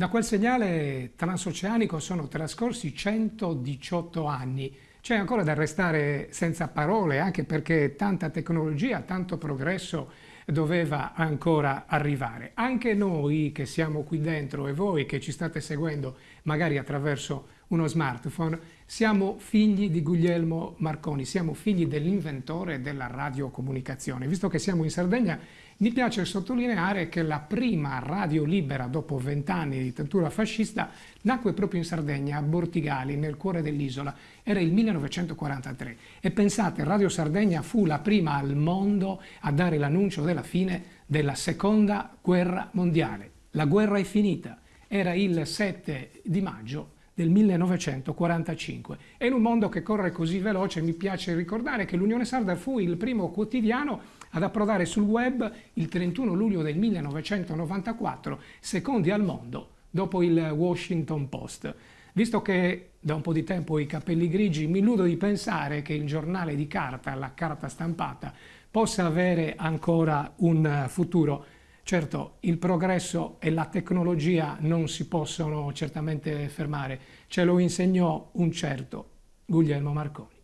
Da quel segnale transoceanico sono trascorsi 118 anni. C'è ancora da restare senza parole, anche perché tanta tecnologia, tanto progresso doveva ancora arrivare. Anche noi che siamo qui dentro e voi che ci state seguendo, magari attraverso uno smartphone, siamo figli di Guglielmo Marconi, siamo figli dell'inventore della radiocomunicazione. Visto che siamo in Sardegna, mi piace sottolineare che la prima radio libera dopo vent'anni di dittatura fascista nacque proprio in Sardegna, a Bortigali, nel cuore dell'isola. Era il 1943 e pensate, Radio Sardegna fu la prima al mondo a dare l'annuncio della fine della seconda guerra mondiale. La guerra è finita. Era il 7 di maggio del 1945. E in un mondo che corre così veloce mi piace ricordare che l'Unione Sarda fu il primo quotidiano ad approdare sul web il 31 luglio del 1994, secondi al mondo dopo il Washington Post. Visto che da un po' di tempo ho i capelli grigi, mi illudo di pensare che il giornale di carta, la carta stampata, possa avere ancora un futuro. Certo, il progresso e la tecnologia non si possono certamente fermare, ce lo insegnò un certo Guglielmo Marconi.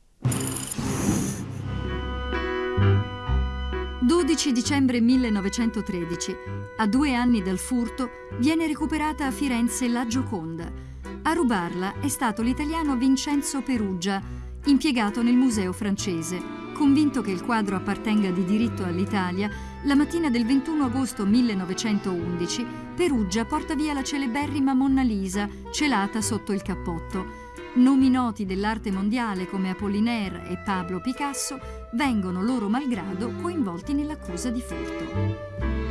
12 dicembre 1913. A due anni dal furto viene recuperata a Firenze la Gioconda. A rubarla è stato l'italiano Vincenzo Perugia, impiegato nel museo francese. Convinto che il quadro appartenga di diritto all'Italia, la mattina del 21 agosto 1911 Perugia porta via la celeberrima Monna Lisa, celata sotto il cappotto. Nomi noti dell'arte mondiale come Apollinaire e Pablo Picasso vengono loro malgrado coinvolti nell'accusa di furto.